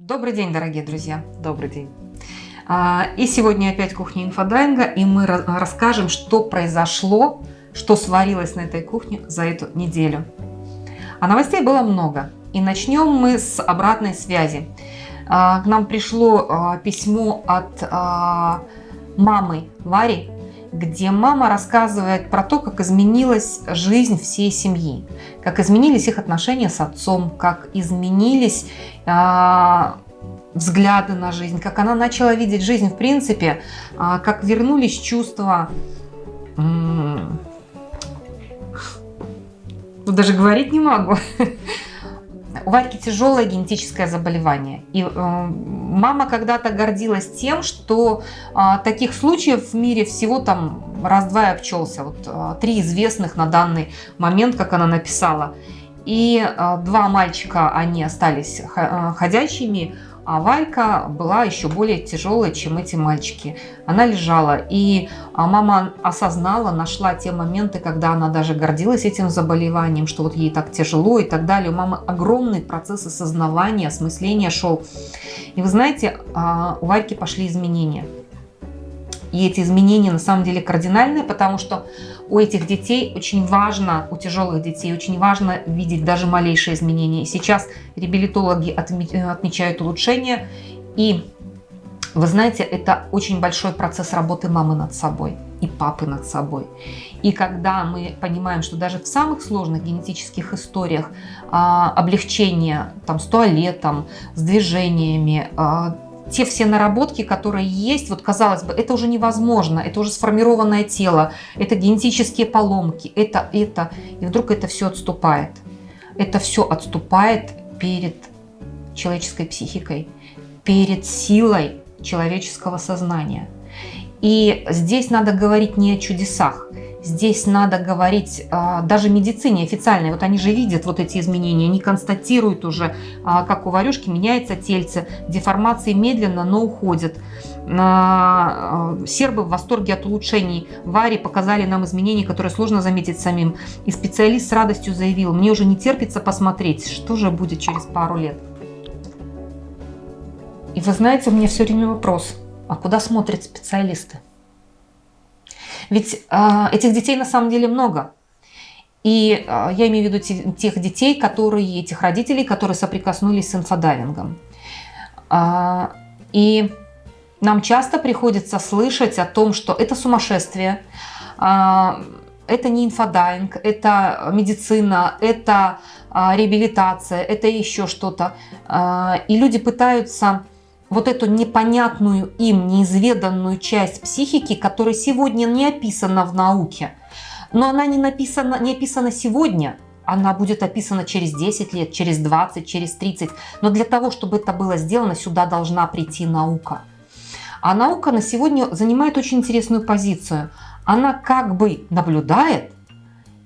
Добрый день, дорогие друзья! Добрый день! А, и сегодня опять кухня инфодайинга, и мы расскажем, что произошло, что сварилось на этой кухне за эту неделю. А новостей было много. И начнем мы с обратной связи. А, к нам пришло а, письмо от мамы Вари, где мама рассказывает про то, как изменилась жизнь всей семьи, как изменились их отношения с отцом, как изменились э, взгляды на жизнь, как она начала видеть жизнь в принципе, э, как вернулись чувства... Э, даже говорить не могу. У Варьки тяжелое генетическое заболевание. И э, мама когда-то гордилась тем, что э, таких случаев в мире всего там раз-два и обчелся. Вот э, три известных на данный момент, как она написала. И э, два мальчика, они остались э, ходячими, а Валька была еще более тяжелой, чем эти мальчики. Она лежала, и а, мама осознала, нашла те моменты, когда она даже гордилась этим заболеванием, что вот ей так тяжело и так далее. У мамы огромный процесс осознавания, осмысления шел. И вы знаете, а, у Вальки пошли изменения. И эти изменения на самом деле кардинальные, потому что у этих детей очень важно, у тяжелых детей очень важно видеть даже малейшие изменения. Сейчас реабилитологи отмечают улучшения. И вы знаете, это очень большой процесс работы мамы над собой и папы над собой. И когда мы понимаем, что даже в самых сложных генетических историях а, облегчение там, с туалетом, с движениями, а, те все наработки, которые есть, вот казалось бы, это уже невозможно, это уже сформированное тело, это генетические поломки, это, это, и вдруг это все отступает. Это все отступает перед человеческой психикой, перед силой человеческого сознания. И здесь надо говорить не о чудесах, Здесь надо говорить а, даже медицине официальной. Вот они же видят вот эти изменения, они констатируют уже, а, как у варюшки меняется тельце, деформации медленно, но уходят. А, сербы в восторге от улучшений. Варе показали нам изменения, которые сложно заметить самим. И специалист с радостью заявил, мне уже не терпится посмотреть, что же будет через пару лет. И вы знаете, у меня все время вопрос, а куда смотрят специалисты? Ведь э, этих детей на самом деле много. И э, я имею в виду те, тех детей, которые, этих родителей, которые соприкоснулись с инфодайвингом. Э, и нам часто приходится слышать о том, что это сумасшествие, это не инфодайвинг, это медицина, это реабилитация, это еще что-то. И люди пытаются вот эту непонятную им, неизведанную часть психики, которая сегодня не описана в науке. Но она не, написана, не описана сегодня, она будет описана через 10 лет, через 20, через 30. Но для того, чтобы это было сделано, сюда должна прийти наука. А наука на сегодня занимает очень интересную позицию. Она как бы наблюдает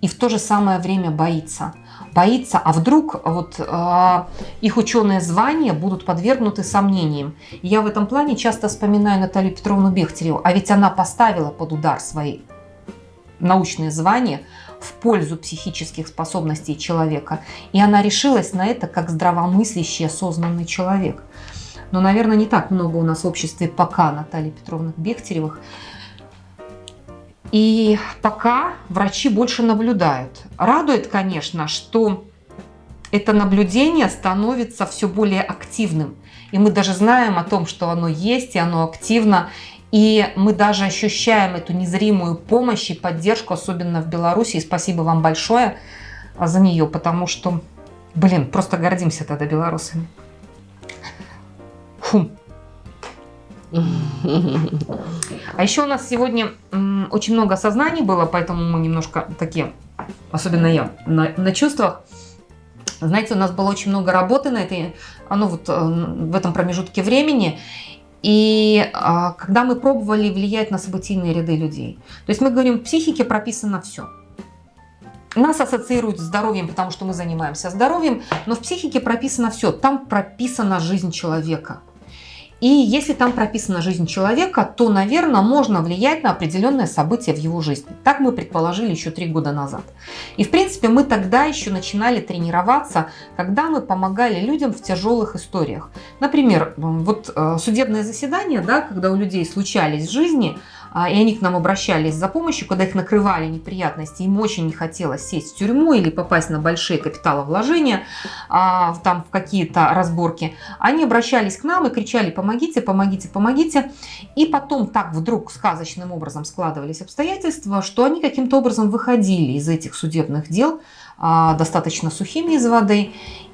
и в то же самое время боится боится, а вдруг вот э, их ученые звания будут подвергнуты сомнениям. Я в этом плане часто вспоминаю Наталью Петровну Бехтереву, а ведь она поставила под удар свои научные звания в пользу психических способностей человека. И она решилась на это как здравомыслящий, осознанный человек. Но, наверное, не так много у нас в обществе пока Натальи Петровны Бехтеревых, и пока врачи больше наблюдают. Радует, конечно, что это наблюдение становится все более активным. И мы даже знаем о том, что оно есть, и оно активно. И мы даже ощущаем эту незримую помощь и поддержку, особенно в Беларуси. И спасибо вам большое за нее, потому что, блин, просто гордимся тогда белорусами. Фу. А еще у нас сегодня очень много осознаний было, поэтому мы немножко такие, особенно я, на, на чувствах. Знаете, у нас было очень много работы на этой, ну вот э, в этом промежутке времени. И а, когда мы пробовали влиять на событийные ряды людей. То есть мы говорим, в психике прописано все. Нас ассоциируют с здоровьем, потому что мы занимаемся здоровьем, но в психике прописано все. Там прописана жизнь человека. И если там прописана жизнь человека, то, наверное, можно влиять на определенные события в его жизни. Так мы предположили еще три года назад. И, в принципе, мы тогда еще начинали тренироваться, когда мы помогали людям в тяжелых историях. Например, вот э, судебное заседание, да, когда у людей случались в жизни и они к нам обращались за помощью, когда их накрывали неприятности, им очень не хотелось сесть в тюрьму или попасть на большие капиталовложения, а, там в какие-то разборки, они обращались к нам и кричали «помогите, помогите, помогите». И потом так вдруг сказочным образом складывались обстоятельства, что они каким-то образом выходили из этих судебных дел а, достаточно сухими из воды.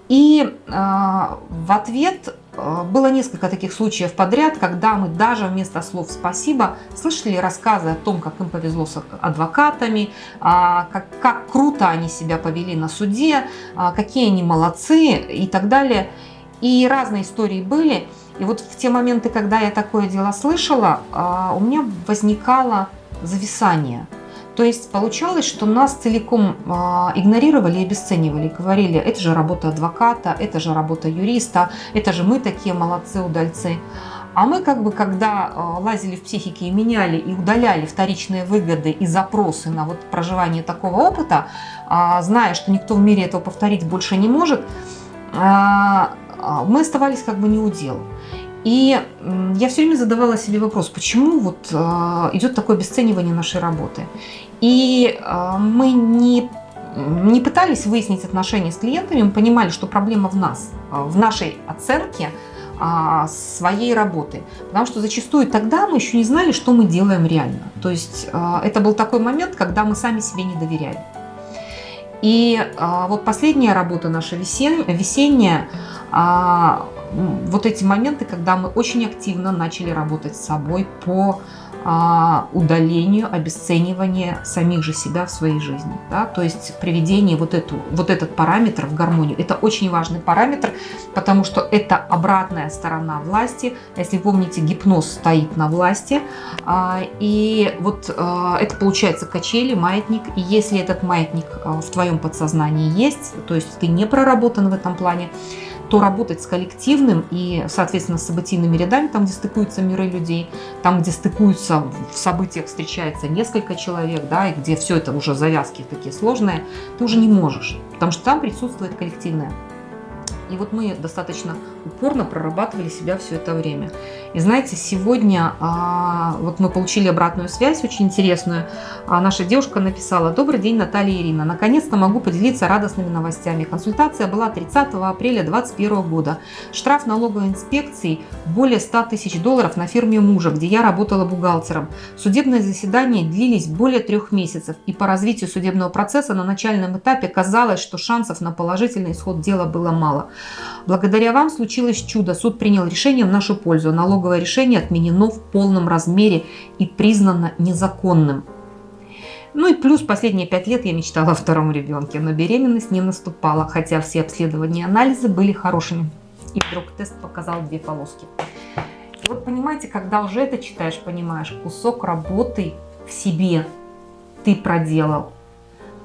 И в ответ было несколько таких случаев подряд, когда мы даже вместо слов «спасибо» слышали рассказы о том, как им повезло с адвокатами, а, как, как круто они себя повели на суде, а, какие они молодцы и так далее. И разные истории были. И вот в те моменты, когда я такое дело слышала, а, у меня возникало зависание – то есть получалось, что нас целиком а, игнорировали и обесценивали. Говорили, это же работа адвоката, это же работа юриста, это же мы такие молодцы, удальцы. А мы как бы, когда а, лазили в психике и меняли и удаляли вторичные выгоды и запросы на вот проживание такого опыта, а, зная, что никто в мире этого повторить больше не может, мы оставались как бы не у дел. И я все время задавала себе вопрос, почему вот идет такое обесценивание нашей работы. И а, мы не, не пытались выяснить отношения с клиентами, мы понимали, что проблема в нас, а, в нашей оценке а, своей работы. Потому что зачастую тогда мы еще не знали, что мы делаем реально. То есть это был такой момент, когда мы сами себе не доверяли. И вот последняя работа наша весенняя, вот эти моменты, когда мы очень активно начали работать с собой по а, удалению, обесцениванию самих же себя в своей жизни. Да? То есть приведение вот, эту, вот этот параметр в гармонию. Это очень важный параметр, потому что это обратная сторона власти. Если помните, гипноз стоит на власти. А, и вот а, это получается качели, маятник. И если этот маятник в твоем подсознании есть, то есть ты не проработан в этом плане, то работать с коллективным и, соответственно, с событийными рядами, там, где стыкуются миры людей, там, где стыкуются в событиях, встречается несколько человек, да, и где все это уже завязки такие сложные, ты уже не можешь, потому что там присутствует коллективное. И вот мы достаточно упорно прорабатывали себя все это время. И знаете, сегодня а, вот мы получили обратную связь, очень интересную. А, наша девушка написала, добрый день, Наталья Ирина. Наконец-то могу поделиться радостными новостями. Консультация была 30 апреля 2021 года. Штраф налоговой инспекции более 100 тысяч долларов на фирме мужа, где я работала бухгалтером. Судебные заседания длились более трех месяцев. И по развитию судебного процесса на начальном этапе казалось, что шансов на положительный исход дела было мало. Благодаря вам случилось чудо. Суд принял решение в нашу пользу. Налоговое решение отменено в полном размере и признано незаконным. Ну и плюс последние пять лет я мечтала о втором ребенке, но беременность не наступала, хотя все обследования и анализы были хорошими. И вдруг тест показал две полоски. И вот понимаете, когда уже это читаешь, понимаешь, кусок работы в себе ты проделал.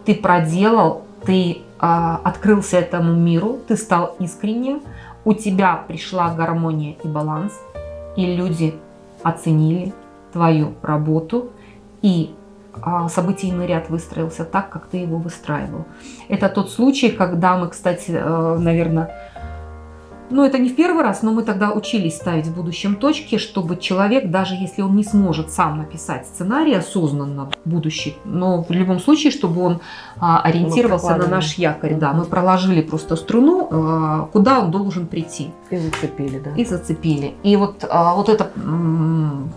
Ты проделал, ты а, открылся этому миру, ты стал искренним, у тебя пришла гармония и баланс, и люди оценили твою работу, и а, событийный ряд выстроился так, как ты его выстраивал. Это тот случай, когда мы, кстати, э, наверное, ну, это не в первый раз, но мы тогда учились ставить в будущем точки, чтобы человек, даже если он не сможет сам написать сценарий осознанно будущий, но в любом случае, чтобы он а, ориентировался на наш якорь. Да, мы проложили просто струну, а, куда он должен прийти. И зацепили, да. И зацепили. И вот, а, вот эта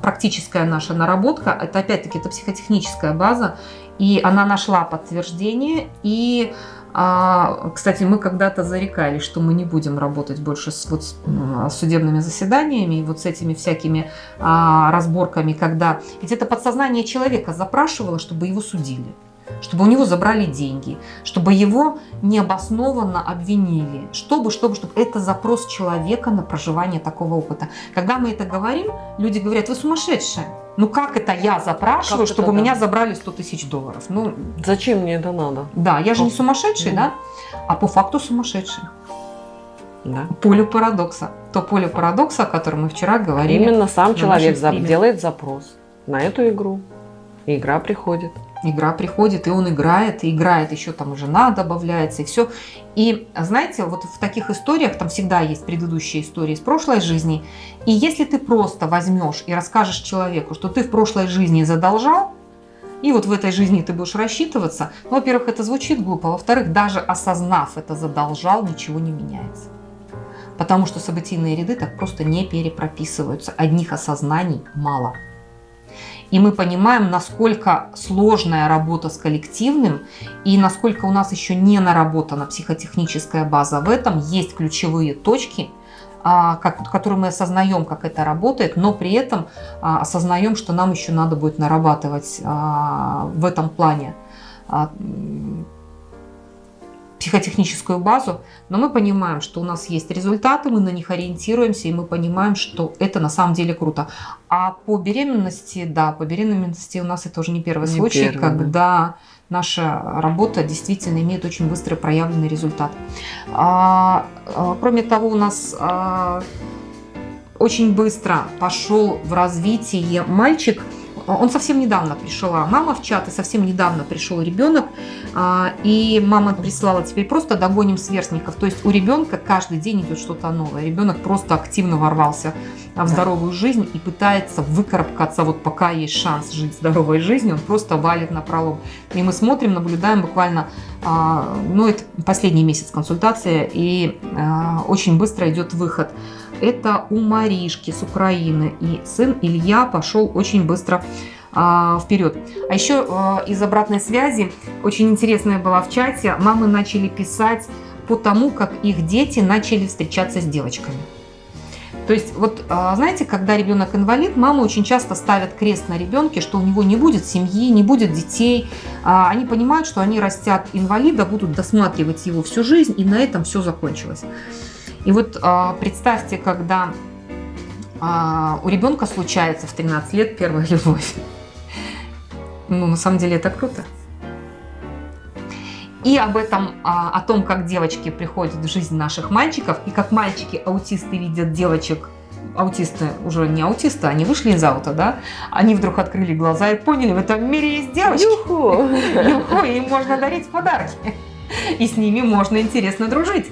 практическая наша наработка, это опять-таки это психотехническая база, и она нашла подтверждение, и а, кстати, мы когда-то зарекались, что мы не будем работать больше с, вот, с судебными заседаниями и вот с этими всякими а, разборками, когда... Ведь это подсознание человека запрашивало, чтобы его судили чтобы у него забрали деньги, чтобы его необоснованно обвинили, чтобы, чтобы, чтобы это запрос человека на проживание такого опыта. Когда мы это говорим, люди говорят, вы сумасшедшие. Ну как это я запрашиваю, как чтобы это, меня да? забрали 100 тысяч долларов? Ну, Зачем мне это надо? Да, я же не сумасшедший, да? А по факту сумасшедший. да. полю парадокса. То поле парадокса, о котором мы вчера говорили. Именно сам человек делает запрос на эту игру. И игра приходит. Игра приходит, и он играет, и играет, еще там жена добавляется, и все. И знаете, вот в таких историях там всегда есть предыдущие истории из прошлой жизни. И если ты просто возьмешь и расскажешь человеку, что ты в прошлой жизни задолжал, и вот в этой жизни ты будешь рассчитываться, ну, во-первых, это звучит глупо, во-вторых, даже осознав это задолжал, ничего не меняется. Потому что событийные ряды так просто не перепрописываются. Одних осознаний мало. И мы понимаем, насколько сложная работа с коллективным и насколько у нас еще не наработана психотехническая база в этом. Есть ключевые точки, а, которые мы осознаем, как это работает, но при этом а, осознаем, что нам еще надо будет нарабатывать а, в этом плане психотехническую базу, но мы понимаем, что у нас есть результаты, мы на них ориентируемся, и мы понимаем, что это на самом деле круто. А по беременности, да, по беременности у нас это уже не первый не случай, первый, когда да. наша работа действительно имеет очень быстрый проявленный результат. А, а, кроме того, у нас а, очень быстро пошел в развитие мальчик – он совсем недавно пришла мама в чат, и совсем недавно пришел ребенок, а, и мама прислала теперь просто догоним сверстников. То есть у ребенка каждый день идет что-то новое. Ребенок просто активно ворвался в здоровую жизнь и пытается выкарабкаться, вот пока есть шанс жить здоровой жизнью, он просто валит на пролом. И мы смотрим, наблюдаем буквально, а, ну это последний месяц консультации, и а, очень быстро идет выход это у Маришки с Украины. И сын Илья пошел очень быстро а, вперед. А еще а, из обратной связи, очень интересная была в чате, мамы начали писать по тому, как их дети начали встречаться с девочками. То есть, вот а, знаете, когда ребенок инвалид, мамы очень часто ставят крест на ребенке, что у него не будет семьи, не будет детей. А, они понимают, что они растят инвалида, будут досматривать его всю жизнь, и на этом все закончилось. И вот а, представьте, когда а, у ребенка случается в 13 лет первая любовь. Ну, на самом деле это круто. И об этом, а, о том, как девочки приходят в жизнь наших мальчиков, и как мальчики-аутисты видят девочек, аутисты уже не аутисты, они вышли из аута, да, они вдруг открыли глаза и поняли, в этом мире есть девочки. Юху! Юху, им можно дарить подарки. И с ними можно интересно дружить.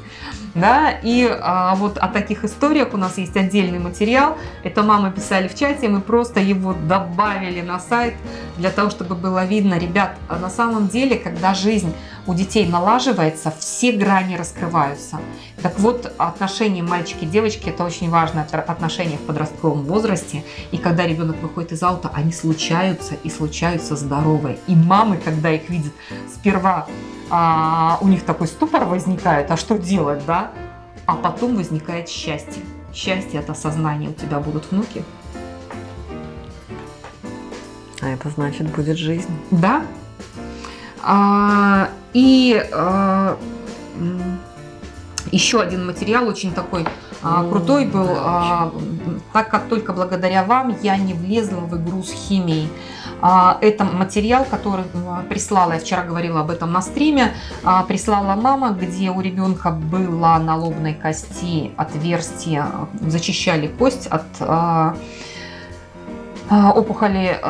Да, и а, вот о таких историях у нас есть отдельный материал. Это мамы писали в чате, мы просто его добавили на сайт для того, чтобы было видно. Ребят, а на самом деле, когда жизнь у детей налаживается, все грани раскрываются. Так вот, отношения мальчики-девочки – это очень важное отношение в подростковом возрасте. И когда ребенок выходит из аута, они случаются и случаются здоровые. И мамы, когда их видят сперва а, у них такой ступор возникает, а что делать, да? А потом возникает счастье. Счастье от осознания, у тебя будут внуки. А это значит, будет жизнь. Да. А, и а, еще один материал очень такой а, крутой был, а, так как только благодаря вам я не влезла в игру с химией. А, это материал, который а, прислала, я вчера говорила об этом на стриме, а, прислала мама, где у ребенка было на лобной кости отверстие, зачищали кость от опухоли.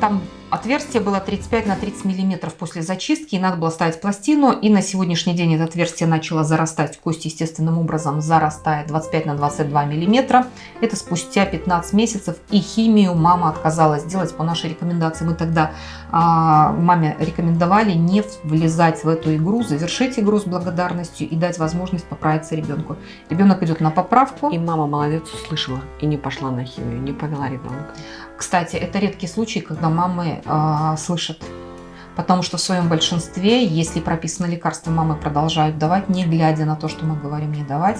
Там Отверстие было 35 на 30 миллиметров после зачистки, и надо было ставить пластину. И на сегодняшний день это отверстие начало зарастать, кость естественным образом зарастает 25 на 22 миллиметра. Это спустя 15 месяцев. И химию мама отказалась делать по нашей рекомендации. Мы тогда маме рекомендовали не влезать в эту игру, завершить игру с благодарностью и дать возможность поправиться ребенку. Ребенок идет на поправку. И мама молодец, услышала и не пошла на химию, не повела ребенка. Кстати, это редкий случай, когда мамы э, слышат Потому что в своем большинстве, если прописано лекарство, мамы продолжают давать, не глядя на то, что мы говорим не давать.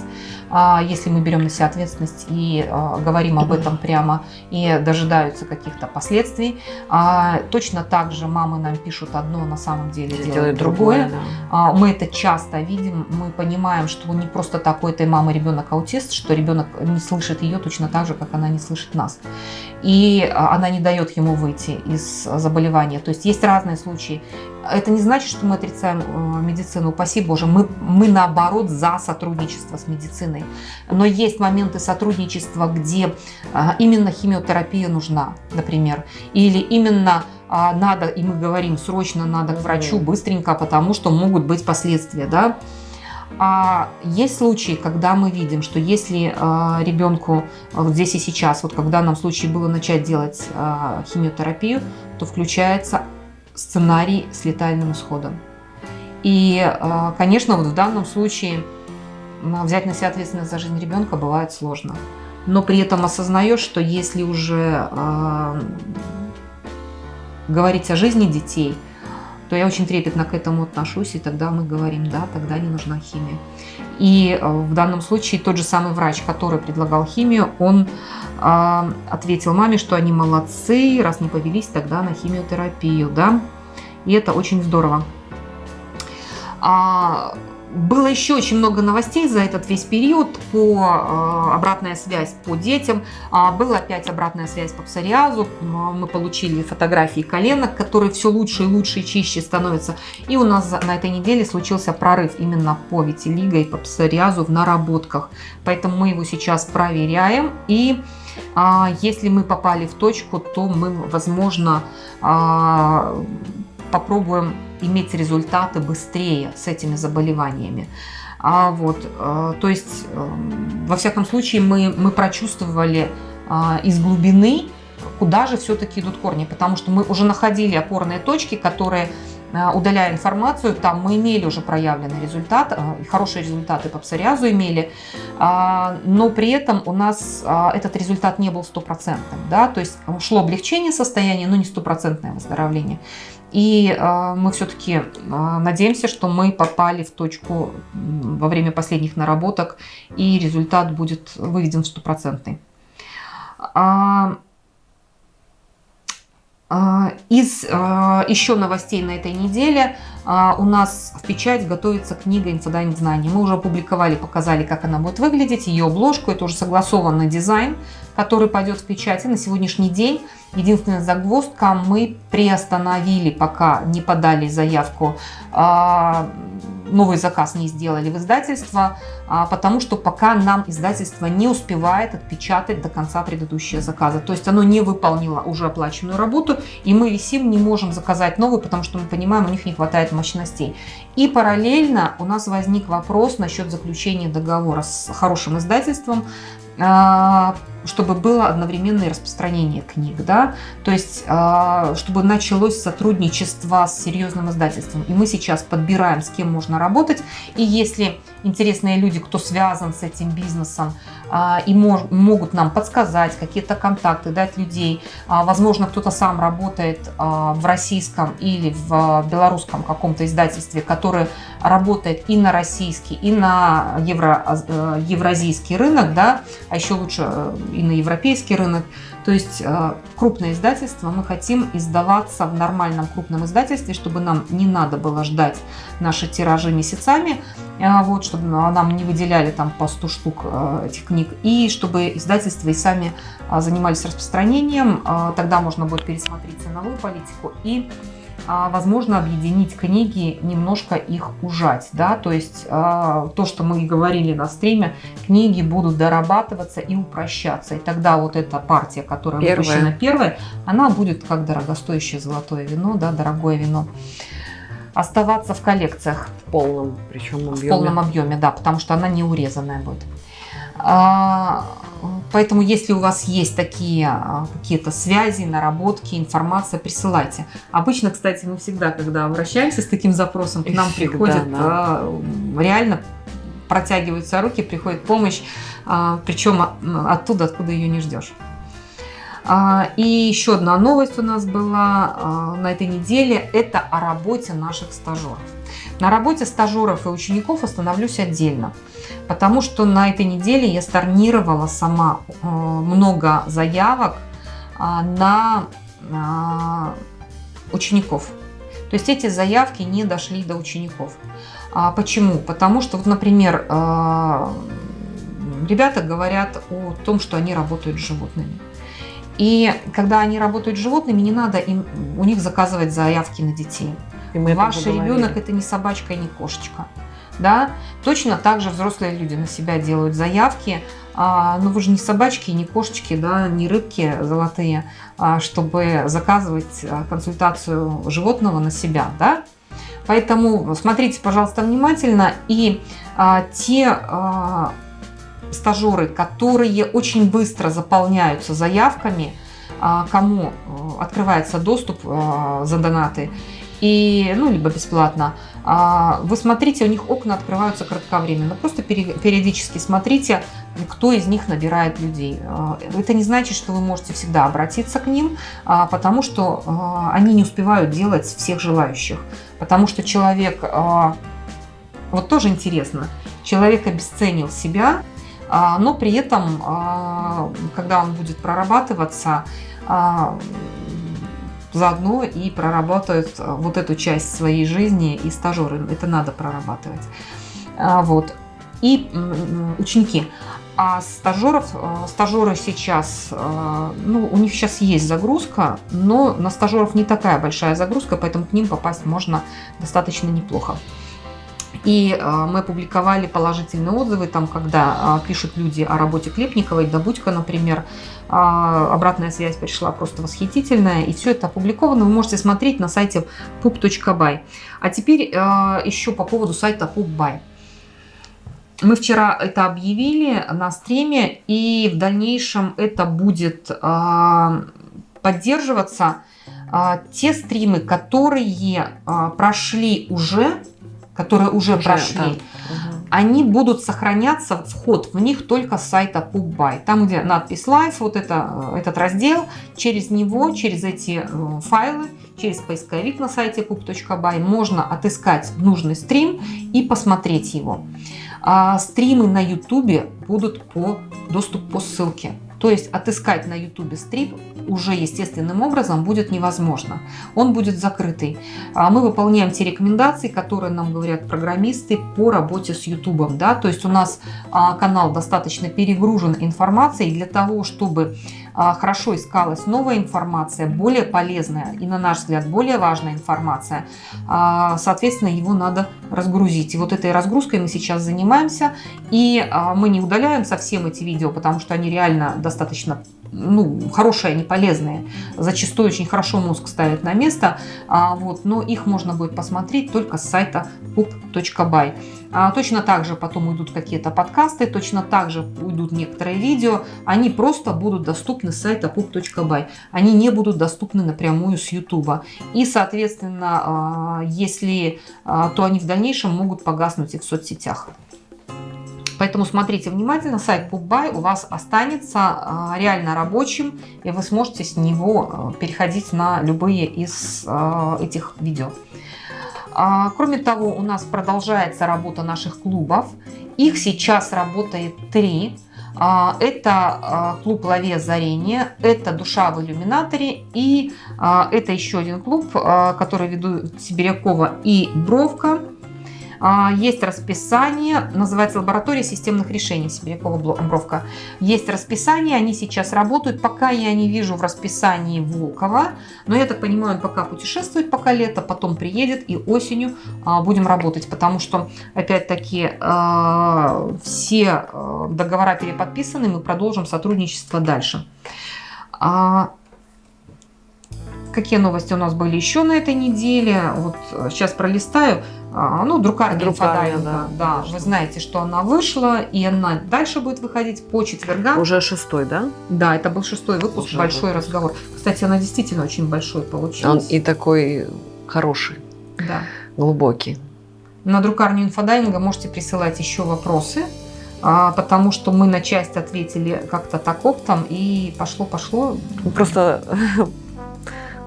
А если мы берем на себя ответственность и а, говорим об этом прямо и дожидаются каких-то последствий, а, точно так же мамы нам пишут одно, на самом деле делают, делают другое. другое да. а, мы это часто видим, мы понимаем, что не просто такой этой мамы ребенок аутист, что ребенок не слышит ее точно так же, как она не слышит нас. И а, она не дает ему выйти из заболевания. То есть есть разные случаи случае. Это не значит, что мы отрицаем э, медицину, упаси Боже. Мы, мы наоборот за сотрудничество с медициной. Но есть моменты сотрудничества, где а, именно химиотерапия нужна, например. Или именно а, надо, и мы говорим, срочно надо к врачу, быстренько, потому что могут быть последствия. Да? А есть случаи, когда мы видим, что если э, ребенку вот здесь и сейчас, вот когда нам случае было начать делать э, химиотерапию, то включается сценарий с летальным исходом. И, э, конечно, вот в данном случае взять на себя ответственность за жизнь ребенка бывает сложно. Но при этом осознаешь, что если уже э, говорить о жизни детей – то я очень трепетно к этому отношусь, и тогда мы говорим, да, тогда не нужна химия. И э, в данном случае тот же самый врач, который предлагал химию, он э, ответил маме, что они молодцы, раз не повелись тогда на химиотерапию, да, и это очень здорово. А, было еще очень много новостей за этот весь период по э, обратная связь по детям. А, была опять обратная связь по псориазу. Мы получили фотографии коленок, которые все лучше и лучше и чище становятся. И у нас на этой неделе случился прорыв именно по витилиго и по псориазу в наработках. Поэтому мы его сейчас проверяем. И а, если мы попали в точку, то мы, возможно, а, попробуем иметь результаты быстрее с этими заболеваниями. А вот, э, то есть, эм, во всяком случае, мы, мы прочувствовали а, из глубины, куда же все-таки идут корни, потому что мы уже находили опорные точки, которые э, удаляя информацию, там мы имели уже проявленный результат, э, хорошие результаты по псориазу имели, а, но при этом у нас а, этот результат не был стопроцентным, да, то есть шло облегчение состояния, но не стопроцентное выздоровление. И э, мы все-таки э, надеемся, что мы попали в точку во время последних наработок, и результат будет выведен в стопроцентный. А, а, из а, еще новостей на этой неделе а, у нас в печать готовится книга «Инфодайм знаний». Мы уже опубликовали, показали, как она будет выглядеть, ее обложку. Это уже согласованный дизайн, который пойдет в печать. И на сегодняшний день единственная загвоздка, мы приостановили, пока не подали заявку новый заказ не сделали в издательство, а, потому что пока нам издательство не успевает отпечатать до конца предыдущие заказа. То есть оно не выполнило уже оплаченную работу, и мы висим, не можем заказать новый, потому что мы понимаем, у них не хватает мощностей. И параллельно у нас возник вопрос насчет заключения договора с хорошим издательством, а, чтобы было одновременное распространение книг, да, то есть а, чтобы началось сотрудничество с серьезным издательством. И мы сейчас подбираем, с кем можно работать. И если интересные люди, кто связан с этим бизнесом, а, и могут нам подсказать какие-то контакты, дать людей. Возможно, кто-то сам работает в российском или в белорусском каком-то издательстве, который работает и на российский, и на евро, э, евразийский рынок, да, а еще лучше э, и на европейский рынок. То есть э, крупное издательство, мы хотим издаваться в нормальном крупном издательстве, чтобы нам не надо было ждать наши тиражи месяцами, вот, чтобы нам не выделяли там по 100 штук этих книг, и чтобы издательства и сами занимались распространением, тогда можно будет пересмотреть ценовую политику и возможно объединить книги, немножко их ужать. Да? То есть а, то, что мы говорили на стриме, книги будут дорабатываться и упрощаться. И тогда вот эта партия, которая первая. выпущена первой, она будет как дорогостоящее золотое вино, да, дорогое вино оставаться в коллекциях. В полном, причем объеме. В полном объеме, да, потому что она не урезанная будет. А, Поэтому, если у вас есть такие а, какие-то связи, наработки, информация, присылайте. Обычно, кстати, мы всегда, когда обращаемся с таким запросом, к нам всегда, приходит да. А, реально протягиваются руки, приходит помощь, а, причем оттуда, откуда ее не ждешь. И еще одна новость у нас была на этой неделе, это о работе наших стажеров. На работе стажеров и учеников остановлюсь отдельно, потому что на этой неделе я сторнировала сама э, много заявок а, на а, учеников. То есть эти заявки не дошли до учеников. А почему? Потому что, вот, например, э, ребята говорят о том, что они работают с животными. И когда они работают с животными, не надо им, у них заказывать заявки на детей. Ваш ребенок это не собачка и не кошечка. Да? Точно так же взрослые люди на себя делают заявки. А, ну вы же не собачки, не кошечки, да, не рыбки золотые, а, чтобы заказывать а, консультацию животного на себя. Да? Поэтому смотрите, пожалуйста, внимательно. И а, те а, стажеры, которые очень быстро заполняются заявками, а, кому э, открывается доступ а, за донаты, и, ну, либо бесплатно, а, вы смотрите, у них окна открываются кратковременно. Просто периодически смотрите, кто из них набирает людей. Это не значит, что вы можете всегда обратиться к ним, потому что они не успевают делать всех желающих. Потому что человек, вот тоже интересно, человек обесценил себя, но при этом, когда он будет прорабатываться, а, заодно и проработают а, вот эту часть своей жизни и стажеры. Это надо прорабатывать. А, вот. И ученики. А стажеров, стажеры сейчас, ну, у них сейчас есть загрузка, но на стажеров не такая большая загрузка, поэтому к ним попасть можно достаточно неплохо. И э, мы опубликовали положительные отзывы, там, когда э, пишут люди о работе Клепниковой, Добудько, например, э, обратная связь пришла просто восхитительная, и все это опубликовано, вы можете смотреть на сайте pup.by. А теперь еще по поводу сайта PubBuy. Мы вчера это объявили на стриме, и в дальнейшем это будет поддерживаться. Те стримы, которые прошли уже которые уже, уже прошли, да. они будут сохраняться, вход в них только с сайта PubBuy. Там, где надпись Live, вот это, э, этот раздел, через него, через эти э, файлы, через поисковик на сайте pub.by можно отыскать нужный стрим и посмотреть его. А стримы на YouTube будут по доступ по ссылке. То есть отыскать на YouTube стрип уже естественным образом будет невозможно. Он будет закрытый. А мы выполняем те рекомендации, которые нам говорят программисты по работе с YouTube. Да? То есть у нас а, канал достаточно перегружен информацией для того, чтобы хорошо искалась новая информация, более полезная и, на наш взгляд, более важная информация, а, соответственно, его надо разгрузить. И вот этой разгрузкой мы сейчас занимаемся, и а, мы не удаляем совсем эти видео, потому что они реально достаточно ну, хорошие, они полезные. Зачастую очень хорошо мозг ставит на место, а, вот, но их можно будет посмотреть только с сайта pup.by. А, точно так же потом уйдут какие-то подкасты, точно так же уйдут некоторые видео. Они просто будут доступны с сайта pup.by. Они не будут доступны напрямую с YouTube. И, соответственно, а, если, а, то они в дальнейшем могут погаснуть и в соцсетях. Поэтому смотрите внимательно, сайт PubBuy у вас останется а, реально рабочим, и вы сможете с него а, переходить на любые из а, этих видео. Кроме того, у нас продолжается работа наших клубов. Их сейчас работает три. Это клуб «Лови озарение», это «Душа в иллюминаторе» и это еще один клуб, который ведут Сибирякова и Бровка. А, есть расписание, называется лаборатория системных решений Сибирякова Бровка. Есть расписание, они сейчас работают. Пока я не вижу в расписании Волкова, но я так понимаю, он пока путешествует, пока лето, потом приедет и осенью а, будем работать, потому что, опять-таки, а, все договора переподписаны, мы продолжим сотрудничество дальше. Какие новости у нас были еще на этой неделе? Вот сейчас пролистаю. А, ну, друкарня, друкарня да, да. Вы знаете, что она вышла, и она дальше будет выходить по четвергам. Уже шестой, да? Да, это был шестой выпуск, Уже большой выпуск. разговор. Кстати, она действительно очень большой получилась. Он и такой хороший, да. глубокий. На друкарню инфодайинга можете присылать еще вопросы, а, потому что мы на часть ответили как-то так оптом, и пошло-пошло. Просто,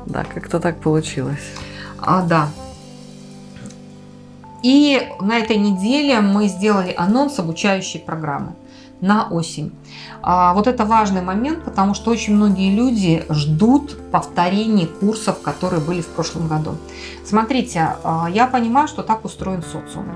да, как-то так получилось. А, да. И на этой неделе мы сделали анонс обучающей программы на осень. А, вот это важный момент, потому что очень многие люди ждут повторения курсов, которые были в прошлом году. Смотрите, а, я понимаю, что так устроен социум.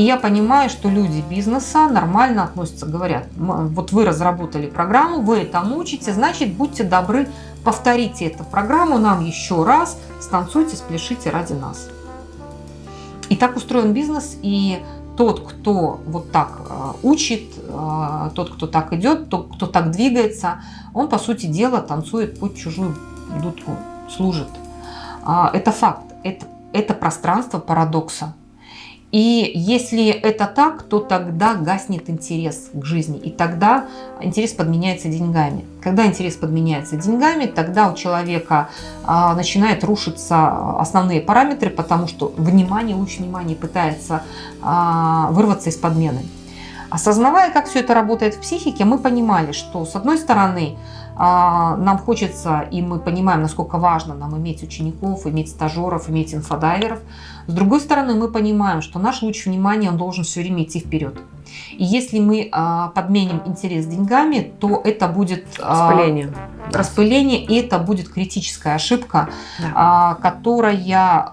И я понимаю, что люди бизнеса нормально относятся, говорят, вот вы разработали программу, вы это учите, значит, будьте добры, повторите эту программу нам еще раз, станцуйте, спляшите ради нас. И так устроен бизнес, и тот, кто вот так э, учит, э, тот, кто так идет, тот, кто так двигается, он, по сути дела, танцует под чужую дудку, служит. А, это факт, это, это пространство парадокса. И если это так, то тогда гаснет интерес к жизни. И тогда интерес подменяется деньгами. Когда интерес подменяется деньгами, тогда у человека а, начинает рушиться основные параметры, потому что внимание, луч внимания пытается а, вырваться из подмены. Осознавая, как все это работает в психике, мы понимали, что с одной стороны а, нам хочется, и мы понимаем, насколько важно нам иметь учеников, иметь стажеров, иметь инфодайверов. С другой стороны, мы понимаем, что наш луч внимания, он должен все время идти вперед. И если мы а, подменим интерес деньгами, то это будет а, распыление, распыление и это будет критическая ошибка, да. которая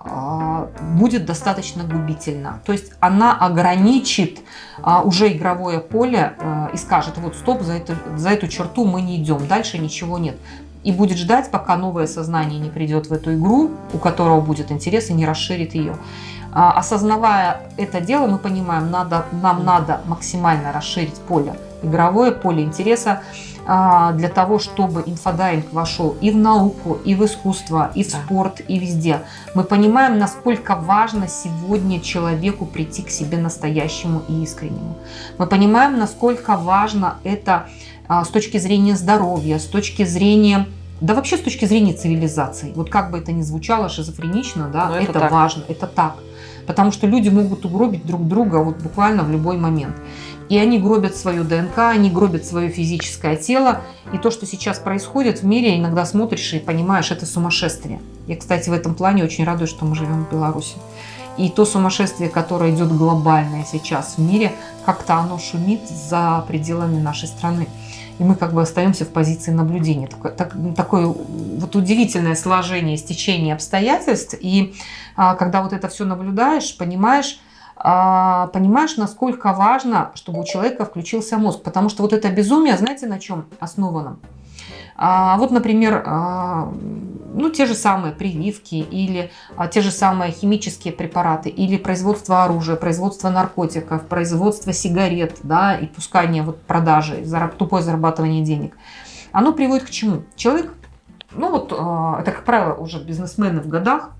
будет достаточно губительна. То есть она ограничит уже игровое поле и скажет, вот стоп, за эту, за эту черту мы не идем, дальше ничего нет и будет ждать, пока новое сознание не придет в эту игру, у которого будет интерес и не расширит ее. А, осознавая это дело, мы понимаем, надо, нам надо максимально расширить поле, игровое поле интереса, а, для того, чтобы инфодайвинг вошел и в науку, и в искусство, и в да. спорт, и везде. Мы понимаем, насколько важно сегодня человеку прийти к себе настоящему и искреннему. Мы понимаем, насколько важно это а, с точки зрения здоровья, с точки зрения да вообще с точки зрения цивилизации, вот как бы это ни звучало шизофренично, да, это, это важно, это так. Потому что люди могут угробить друг друга вот буквально в любой момент. И они гробят свою ДНК, они гробят свое физическое тело. И то, что сейчас происходит в мире, иногда смотришь и понимаешь, это сумасшествие. Я, кстати, в этом плане очень радуюсь, что мы живем в Беларуси. И то сумасшествие, которое идет глобальное сейчас в мире, как-то оно шумит за пределами нашей страны и мы как бы остаемся в позиции наблюдения. Такое, так, такое вот удивительное сложение, стечение обстоятельств. И а, когда вот это все наблюдаешь, понимаешь, а, понимаешь, насколько важно, чтобы у человека включился мозг. Потому что вот это безумие, знаете, на чем основано? А, вот, например, а, ну, те же самые прививки или а, те же самые химические препараты или производство оружия, производство наркотиков, производство сигарет да, и пускание вот продажи, тупое зарабатывание денег. Оно приводит к чему? Человек, ну вот это, как правило, уже бизнесмены в годах,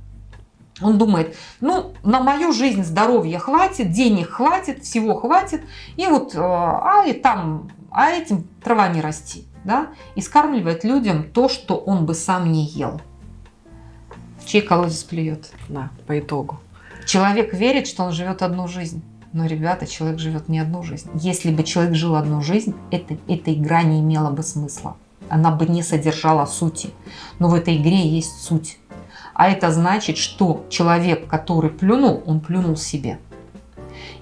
он думает, ну, на мою жизнь здоровья хватит, денег хватит, всего хватит, и вот, а, и там, а этим трава не расти да, и скармливает людям то, что он бы сам не ел. чей колодец плюет. Да, по итогу. Человек верит, что он живет одну жизнь. Но, ребята, человек живет не одну жизнь. Если бы человек жил одну жизнь, это, эта игра не имела бы смысла. Она бы не содержала сути. Но в этой игре есть суть. А это значит, что человек, который плюнул, он плюнул себе.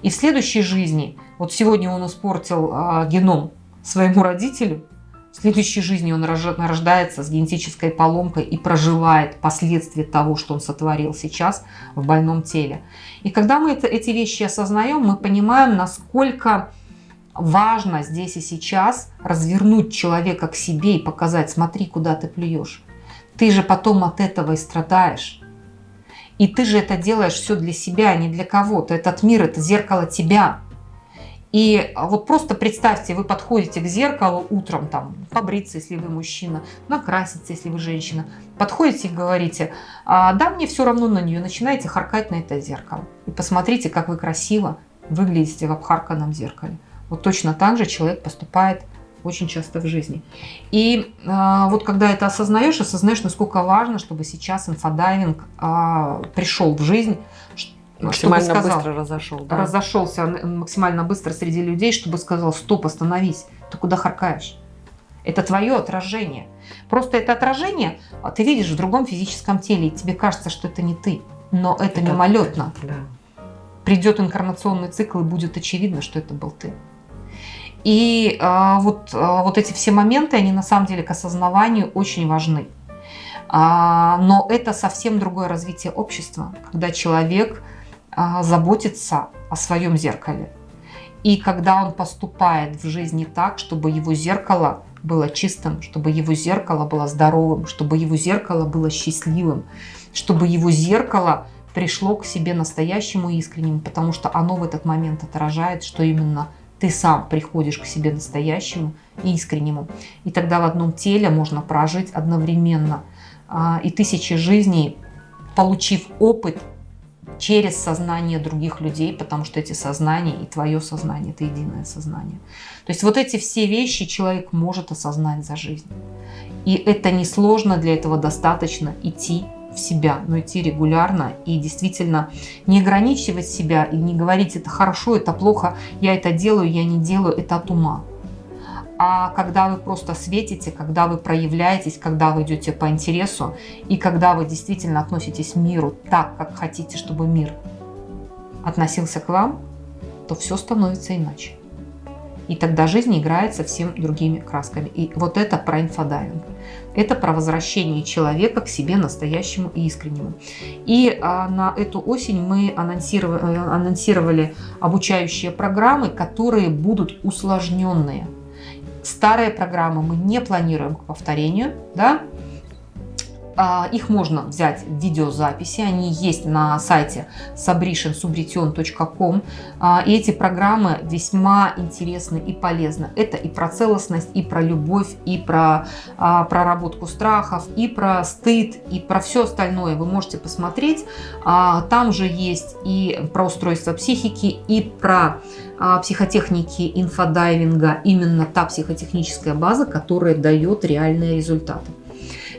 И в следующей жизни, вот сегодня он испортил а, геном своему родителю, в следующей жизни он рождается с генетической поломкой и проживает последствия того, что он сотворил сейчас в больном теле. И когда мы это, эти вещи осознаем, мы понимаем, насколько важно здесь и сейчас развернуть человека к себе и показать, смотри, куда ты плюешь. Ты же потом от этого и страдаешь. И ты же это делаешь все для себя, а не для кого-то. Этот мир – это зеркало тебя. И вот просто представьте, вы подходите к зеркалу утром, там, побриться, если вы мужчина, накраситься, если вы женщина. Подходите и говорите, а, да, мне все равно на нее, начинаете харкать на это зеркало. И посмотрите, как вы красиво выглядите в обхарканном зеркале. Вот точно так же человек поступает очень часто в жизни. И э, вот когда это осознаешь, осознаешь, насколько важно, чтобы сейчас инфодайвинг э, пришел в жизнь, максимально сказал, быстро разошел. Да? Разошелся максимально быстро среди людей, чтобы сказал, стоп, остановись, ты куда харкаешь? Это твое отражение. Просто это отражение а ты видишь в другом физическом теле, и тебе кажется, что это не ты. Но это, это мимолетно. Да. Придет инкарнационный цикл, и будет очевидно, что это был ты. И а, вот, а, вот эти все моменты, они на самом деле к осознаванию очень важны. А, но это совсем другое развитие общества, когда человек а, заботиться о своем зеркале. И когда он поступает в жизни так, чтобы его зеркало было чистым, чтобы его зеркало было здоровым, чтобы его зеркало было счастливым, чтобы его зеркало пришло к себе настоящему искреннему, потому что оно в этот момент отражает, что именно ты сам приходишь к себе настоящему и искреннему. И тогда в одном теле можно прожить одновременно а, и тысячи жизней, получив опыт через сознание других людей, потому что эти сознания и твое сознание – это единое сознание. То есть вот эти все вещи человек может осознать за жизнь. И это несложно, для этого достаточно идти в себя, но идти регулярно и действительно не ограничивать себя и не говорить это хорошо, это плохо, я это делаю, я не делаю, это от ума. А когда вы просто светите, когда вы проявляетесь, когда вы идете по интересу и когда вы действительно относитесь к миру так, как хотите, чтобы мир относился к вам, то все становится иначе. И тогда жизнь играет совсем другими красками. И вот это про инфодайвинг. Это про возвращение человека к себе настоящему и искреннему. И а, на эту осень мы анонсировали, э, анонсировали обучающие программы, которые будут усложненные. Старые программы мы не планируем к повторению, да, их можно взять в видеозаписи, они есть на сайте sabrishensubretion.com. А, и эти программы весьма интересны и полезны. Это и про целостность, и про любовь, и про а, проработку страхов, и про стыд, и про все остальное. Вы можете посмотреть. Там же есть и про устройство психики, и про психотехники инфодайвинга, именно та психотехническая база, которая дает реальные результаты.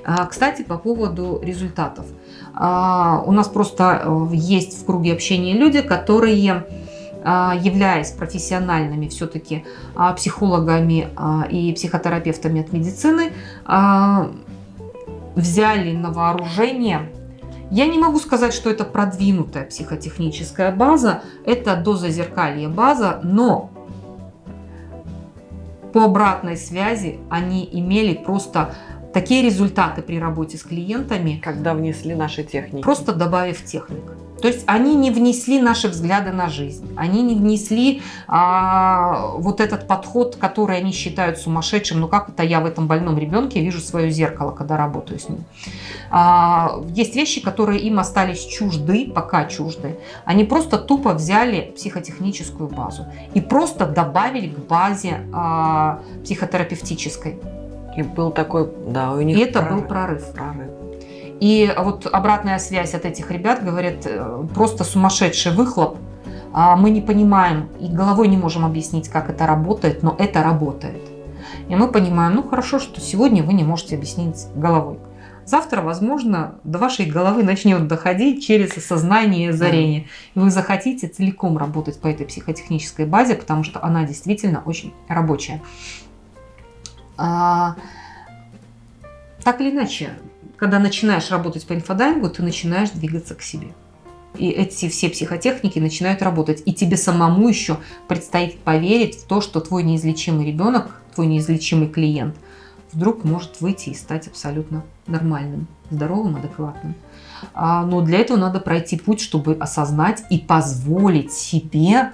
А, кстати, по поводу результатов. А, у нас просто э, есть в круге общения люди, которые а, являясь профессиональными все-таки психологами и психотерапевтами от медицины, взяли на вооружение я не могу сказать, что это продвинутая психотехническая база, это дозазеркалье база, но по обратной связи они имели просто такие результаты при работе с клиентами. Когда внесли наши техники. Просто добавив техник. То есть они не внесли наши взгляды на жизнь, они не внесли а, вот этот подход, который они считают сумасшедшим. Ну как это я в этом больном ребенке вижу свое зеркало, когда работаю с ним. А, есть вещи, которые им остались чужды, пока чужды. Они просто тупо взяли психотехническую базу и просто добавили к базе а, психотерапевтической. И был такой, да, у них И это прорыв. был прорыв. прорыв. И вот обратная связь от этих ребят говорит, э, просто сумасшедший выхлоп. А мы не понимаем и головой не можем объяснить, как это работает, но это работает. И мы понимаем, ну хорошо, что сегодня вы не можете объяснить головой. Завтра, возможно, до вашей головы начнет доходить через осознание и озарение. И вы захотите целиком работать по этой психотехнической базе, потому что она действительно очень рабочая. А, так или иначе, когда начинаешь работать по инфодайвингу, ты начинаешь двигаться к себе. И эти все психотехники начинают работать. И тебе самому еще предстоит поверить в то, что твой неизлечимый ребенок, твой неизлечимый клиент вдруг может выйти и стать абсолютно нормальным, здоровым, адекватным. А, но для этого надо пройти путь, чтобы осознать и позволить себе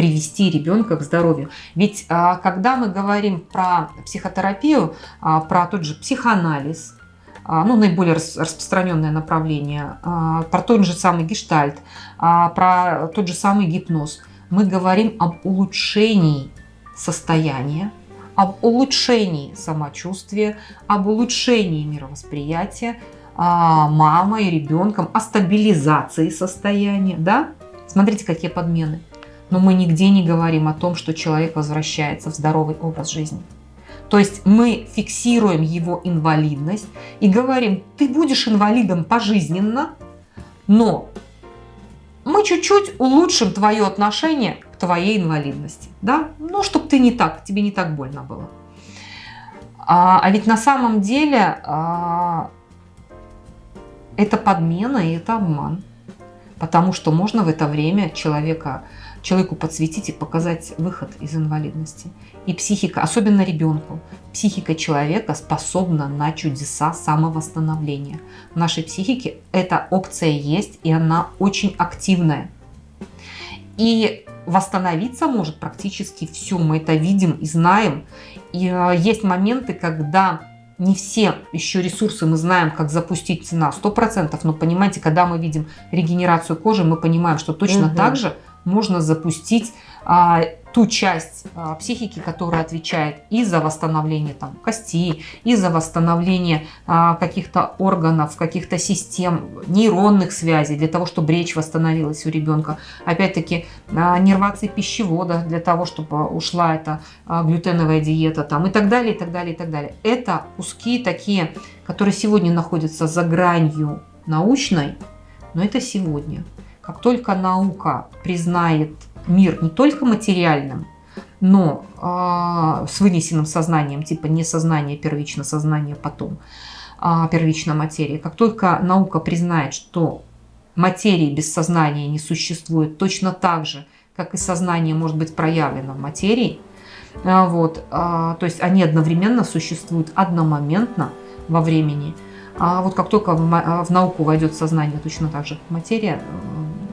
привести ребенка к здоровью. Ведь а, когда мы говорим про психотерапию, а, про тот же психоанализ, а, ну, наиболее распространенное направление, про тот же самый гештальт, про тот же самый гипноз, мы говорим об улучшении состояния, об улучшении самочувствия, об улучшении мировосприятия мамой, ребенком, о стабилизации состояния. Да? Смотрите, какие подмены но мы нигде не говорим о том, что человек возвращается в здоровый образ жизни. То есть мы фиксируем его инвалидность и говорим, ты будешь инвалидом пожизненно, но мы чуть-чуть улучшим твое отношение к твоей инвалидности. Да? Ну, чтобы ты не так, тебе не так больно было. А, а ведь на самом деле а, это подмена и это обман. Потому что можно в это время человека человеку подсветить и показать выход из инвалидности. И психика, особенно ребенку, психика человека способна на чудеса самовосстановления. В нашей психике эта опция есть, и она очень активная. И восстановиться может практически все. Мы это видим и знаем. И э, есть моменты, когда не все еще ресурсы мы знаем, как запустить цена 100%, но понимаете, когда мы видим регенерацию кожи, мы понимаем, что точно угу. так же можно запустить а, ту часть а, психики, которая отвечает и за восстановление там, кости, и за восстановление а, каких-то органов, каких-то систем, нейронных связей, для того, чтобы речь восстановилась у ребенка. Опять-таки, а, нервации пищевода, для того, чтобы ушла эта а, глютеновая диета там, и так далее, и так далее, и так далее. Это куски такие, которые сегодня находятся за гранью научной, но это сегодня. Как только наука признает мир не только материальным, но э, с вынесенным сознанием, типа не сознание первично, сознание потом, а первичная материя. Как только наука признает, что материи без сознания не существует, точно так же, как и сознание может быть проявлено в материи, э, вот, э, то есть они одновременно существуют одномоментно во времени. А вот как только в, в науку войдет сознание, точно так же материя,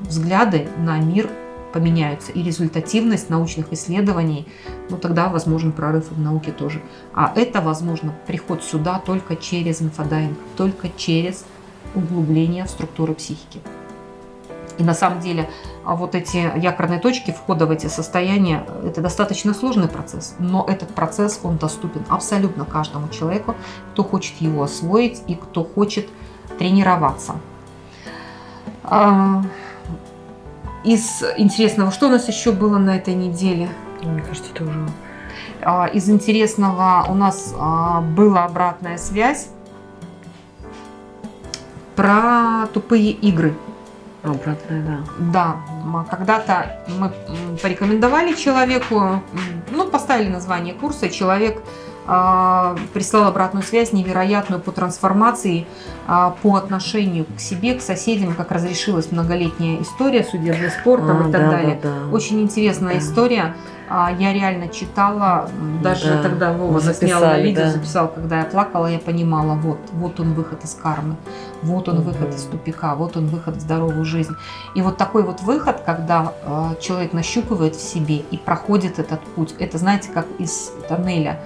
взгляды на мир поменяются, и результативность научных исследований, ну тогда возможен прорыв в науке тоже. А это возможно приход сюда только через инфодайвинг, только через углубление в структуры психики. И на самом деле а вот эти якорные точки входа в эти состояния, это достаточно сложный процесс, но этот процесс, он доступен абсолютно каждому человеку, кто хочет его освоить и кто хочет тренироваться. А, из интересного, что у нас еще было на этой неделе? Мне кажется, это уже... А, из интересного у нас а, была обратная связь про тупые игры. Обратная, да. Да, когда-то мы порекомендовали человеку, ну, поставили название курса, человек а, прислал обратную связь невероятную по трансформации, а, по отношению к себе, к соседям, как разрешилась многолетняя история судебным спортом а, и так да, далее. Да, да. Очень интересная да. история. А, я реально читала, даже да, тогда Вова заснял на видео, да. записал, когда я плакала, я понимала, вот, вот он выход из кармы, вот он угу. выход из тупика, вот он выход в здоровую жизнь. И вот такой вот выход, когда человек нащупывает в себе и проходит этот путь, это, знаете, как из тоннеля,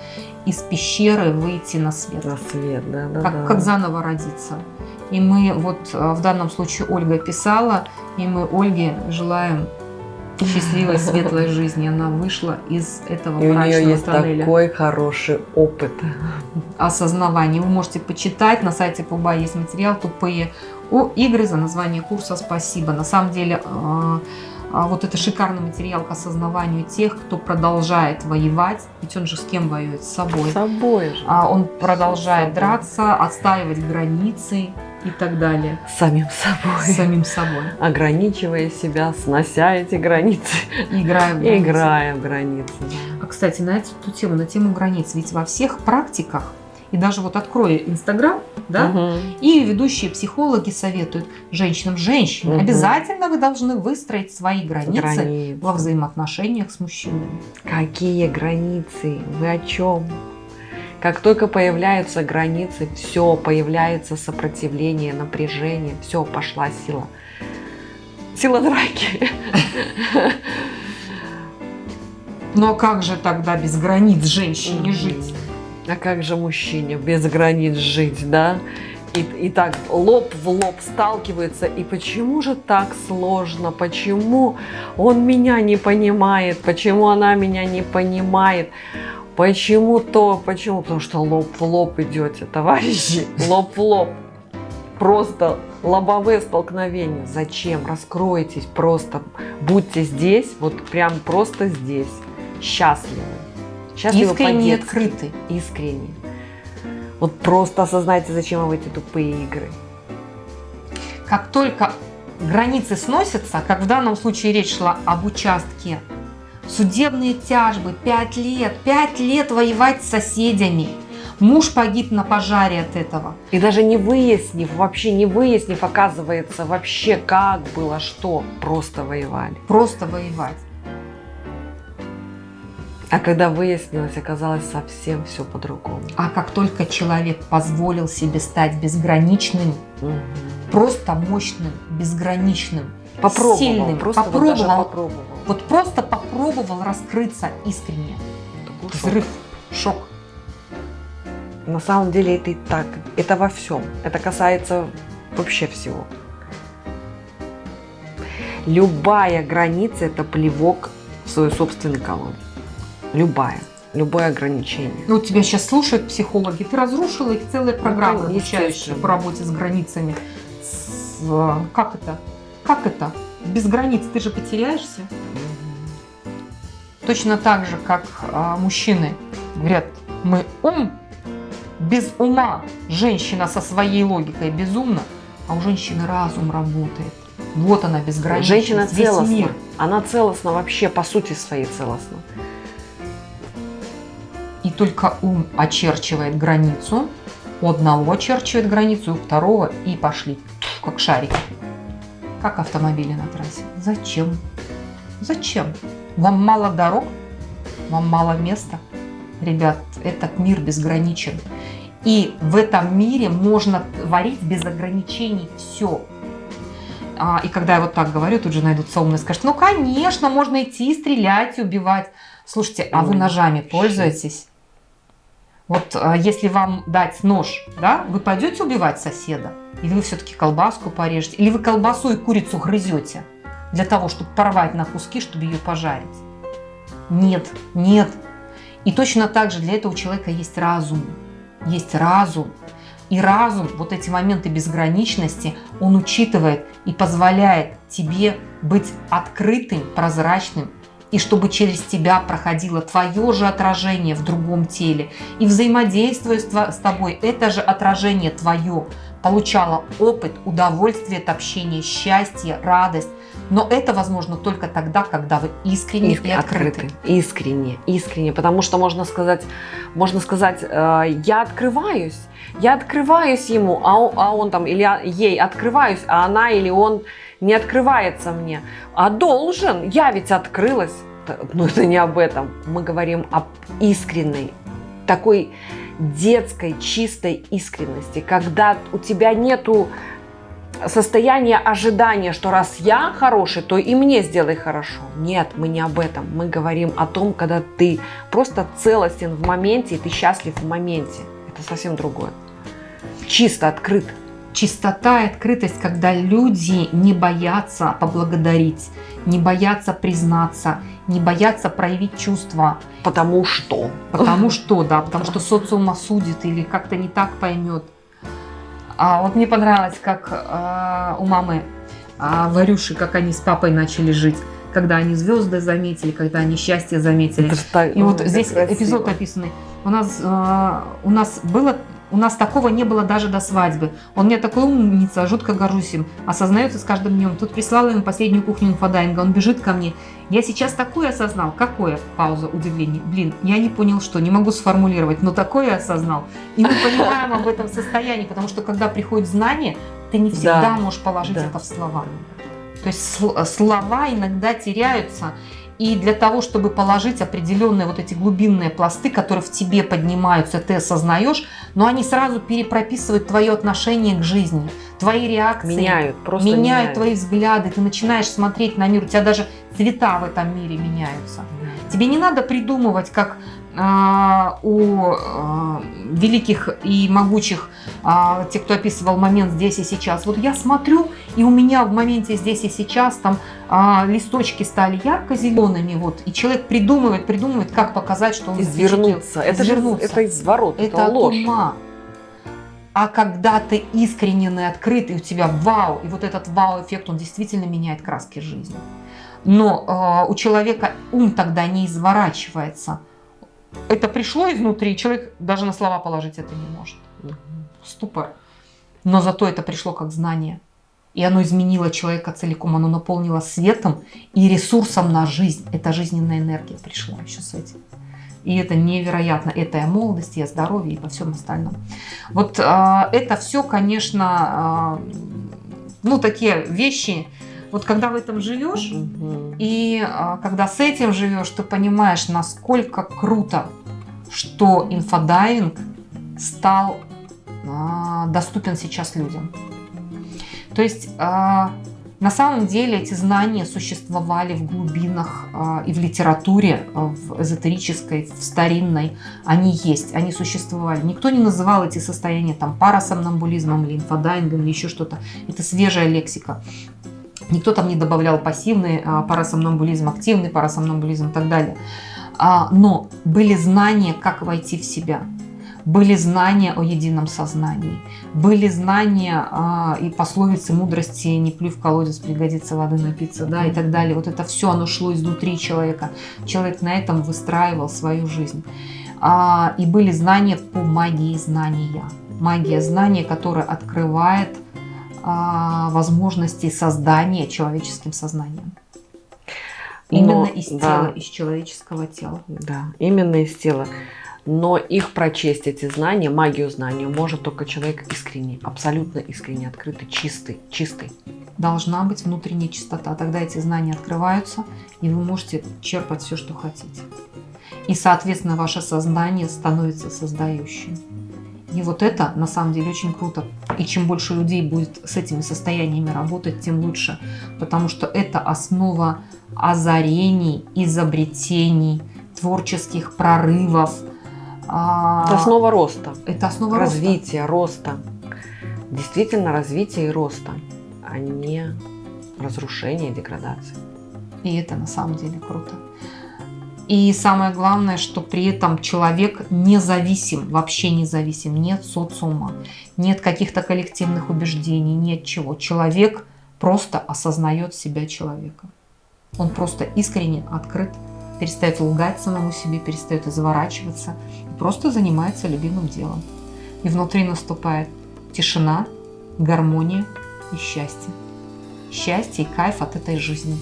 из пещеры выйти на свет. На свет, да, да, как, да. как заново родиться. И мы, вот в данном случае Ольга писала, и мы Ольге желаем счастливой, светлой жизни. Она вышла из этого И у нее есть тоннеля. такой хороший опыт. Осознавания. Вы можете почитать, на сайте Пуба есть материал «Тупые у игры» за название курса «Спасибо». На самом деле, а, вот это шикарный материал к осознаванию тех, кто продолжает воевать. Ведь он же с кем воюет? С собой. С собой же. А он продолжает драться, отстаивать границы и так далее. Самим собой. Самим собой. Ограничивая себя, снося эти границы. Играя в границы. Играя в границы. А, кстати, на эту тему, на тему границ, ведь во всех практиках и даже вот открою Инстаграм, да, угу. и ведущие психологи советуют женщинам, женщины, угу. обязательно вы должны выстроить свои границы, границы во взаимоотношениях с мужчинами. Какие границы? Вы о чем? Как только появляются границы, все, появляется сопротивление, напряжение, все, пошла сила. Сила драки. Но как же тогда без границ женщине жить? А как же мужчине без границ жить, да? И, и так лоб в лоб сталкиваются. И почему же так сложно? Почему он меня не понимает? Почему она меня не понимает? Почему то? Почему? Потому что лоб в лоб идете, товарищи. Лоб в лоб. Просто лобовые столкновения. Зачем? Раскройтесь просто. Будьте здесь, вот прям просто здесь. Счастливы. Счастливы Искренне открыты. Искренне. Вот просто осознайте, зачем вы в эти тупые игры. Как только границы сносятся, как в данном случае речь шла об участке, судебные тяжбы, 5 лет, 5 лет воевать с соседями, Муж погиб на пожаре от этого. И даже не выяснив, вообще не выяснив, оказывается, вообще как было, что, просто воевали. Просто воевать. А когда выяснилось, оказалось совсем все по-другому. А как только человек позволил себе стать безграничным, угу. просто мощным, безграничным, попробовал, сильным, просто попробовал, вот, попробовал. вот просто попробовал раскрыться искренне. Взрыв, шок. На самом деле это и так, это во всем. Это касается вообще всего. Любая граница – это плевок в свою собственную колонну. Любая. Любое ограничение. Ну, тебя сейчас слушают психологи. Ты разрушила их программа, Ну, обучающая естественно. по работе с границами. С, как это? Как это? Без границ ты же потеряешься. Точно так же, как а, мужчины говорят, мы ум, без ума женщина со своей логикой безумна, а у женщины разум работает. Вот она безграничность, Женщина целостна. мир. Она целостна вообще, по сути своей целостна. Только ум очерчивает границу, у одного очерчивает границу, у второго и пошли, как шарики. Как автомобили на трассе. Зачем? Зачем? Вам мало дорог? Вам мало места? Ребят, этот мир безграничен. И в этом мире можно творить без ограничений все. А, и когда я вот так говорю, тут же найдутся умные, скажут, ну, конечно, можно идти, стрелять, убивать. Слушайте, а вы ножами пользуетесь? Вот а, если вам дать нож, да, вы пойдете убивать соседа? Или вы все-таки колбаску порежете? Или вы колбасу и курицу грызете для того, чтобы порвать на куски, чтобы ее пожарить? Нет, нет. И точно так же для этого человека есть разум. Есть разум. И разум, вот эти моменты безграничности, он учитывает и позволяет тебе быть открытым, прозрачным, и чтобы через тебя проходило твое же отражение в другом теле. И взаимодействуя с, тобой, это же отражение твое получало опыт, удовольствие от общения, счастье, радость. Но это возможно только тогда, когда вы искренне и открыты. Искренне, искренне. Потому что можно сказать, можно сказать, э, я открываюсь, я открываюсь ему, а он, а он там, или ей открываюсь, а она или он не открывается мне. А должен, я ведь открылась. Но это не об этом. Мы говорим об искренней, такой детской, чистой искренности, когда у тебя нету состояние ожидания, что раз я хороший, то и мне сделай хорошо. Нет, мы не об этом. Мы говорим о том, когда ты просто целостен в моменте, и ты счастлив в моменте. Это совсем другое. Чисто, открыт. Чистота и открытость, когда люди не боятся поблагодарить, не боятся признаться, не боятся проявить чувства. Потому что. Потому что, да, потому что социум осудит или как-то не так поймет. А вот мне понравилось, как а, у мамы а, Варюши, как они с папой начали жить, когда они звезды заметили, когда они счастье заметили. Это И вот здесь красиво. эпизод описанный. У нас, э, у нас было, у нас такого не было даже до свадьбы. Он мне такой умница, жутко горжусь им. Осознается с каждым днем. Тут прислала ему последнюю кухню инфодайинга. Он бежит ко мне. Я сейчас такое осознал. Какое? Пауза, удивление. Блин, я не понял, что. Не могу сформулировать, но такое осознал. И мы понимаем об этом состоянии, потому что когда приходит знание, ты не всегда Да. можешь положить Да. это в слова. То есть сл- слова иногда теряются, и для того, чтобы положить определенные вот эти глубинные пласты, которые в тебе поднимаются, ты осознаешь, но они сразу перепрописывают твое отношение к жизни, твои реакции, Меняют, просто меняют, меняют. твои взгляды, ты начинаешь смотреть на мир, у тебя даже цвета в этом мире меняются. Тебе не надо придумывать, как у а, великих и могучих, а, те, кто описывал момент здесь и сейчас. Вот я смотрю, и у меня в моменте здесь и сейчас там а, листочки стали ярко-зелеными, вот, и человек придумывает, придумывает, как показать, что он Извернуться. Это же Извернуться. это изворот, это, это ложь. ума. А когда ты искренен и открыт, и у тебя вау, и вот этот вау-эффект, он действительно меняет краски жизни. Но э, у человека ум тогда не изворачивается. Это пришло изнутри, человек даже на слова положить это не может. Ступор. Но зато это пришло как знание. И оно изменило человека целиком, оно наполнило светом и ресурсом на жизнь. Это жизненная энергия пришла еще с этим. И это невероятно. Это и о молодости, и о здоровье, и во всем остальном. Вот а, это все, конечно, а, ну, такие вещи. Вот когда в этом живешь, Мгм. и а, когда с этим живешь, ты понимаешь, насколько круто, что инфодайвинг стал а, доступен сейчас людям. То есть а, На самом деле эти знания существовали в глубинах э, и в литературе, э, в эзотерической, в старинной. Они есть, они существовали. Никто не называл эти состояния там парасомнамбулизмом или инфодайвингом или еще что-то. Это свежая лексика. Никто там не добавлял пассивный э, парасомнамбулизм, активный парасомнамбулизм и так далее. А, но были знания, как войти в себя были знания о едином сознании, были знания а, и пословицы мудрости «не плюй в колодец, пригодится воды напиться», да, и так далее. Вот это все, оно шло изнутри человека. Человек на этом выстраивал свою жизнь. А, и были знания по магии знания. Магия знания, которая открывает возможности создания человеческим сознанием. Именно Но, из тела, да. из человеческого тела. Да, именно из тела но их прочесть, эти знания, магию знания, может только человек искренний, абсолютно искренне, открытый, чистый, чистый. Должна быть внутренняя чистота, тогда эти знания открываются, и вы можете черпать все, что хотите. И, соответственно, ваше сознание становится создающим. И вот это на самом деле очень круто. И чем больше людей будет с этими состояниями работать, тем лучше. Потому что это основа озарений, изобретений, творческих прорывов, а, это основа роста. Это основа развития, роста. роста. Действительно развития и роста, а не разрушения и деградации. И это на самом деле круто. И самое главное, что при этом человек независим, вообще независим, нет социума, нет каких-то коллективных убеждений, нет чего. Человек просто осознает себя человека. Он просто искренне открыт перестает лгать самому себе, перестает изворачиваться, и просто занимается любимым делом. И внутри наступает тишина, гармония и счастье. Счастье и кайф от этой жизни.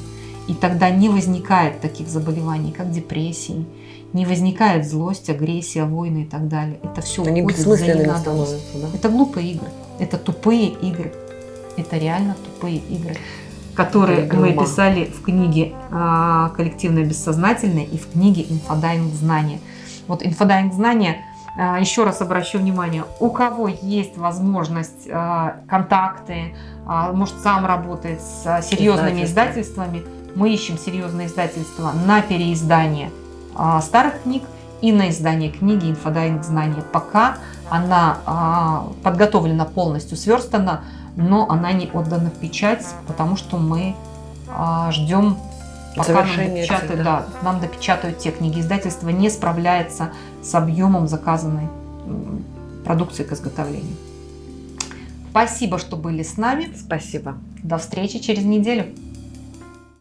И тогда не возникает таких заболеваний, как депрессии, не возникает злость, агрессия, войны и так далее. Это все Они бессмысленными становятся, да? Это глупые игры, это тупые игры. Это реально тупые игры которые мы писали в книге а, «Коллективное бессознательное» и в книге «Инфодайвинг знания». Вот инфодайвинг знания, а, еще раз обращу внимание, у кого есть возможность, а, контакты, может сам работает с серьезными издательствами, мы ищем серьезные издательства на переиздание старых книг и на издание книги «Инфодайвинг знания». Пока она подготовлена полностью, сверстана, но она не отдана в печать, потому что мы а, ждем, пока нам допечатают, да, нам допечатают те книги. Издательство не справляется с объемом заказанной продукции к изготовлению. Спасибо, что были с нами. Спасибо. До встречи через неделю.